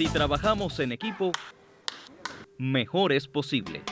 Si trabajamos en equipo, mejor es posible.